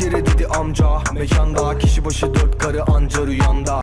kere dedi amca. Mekanda kişi başı dört karı anca rüyanda.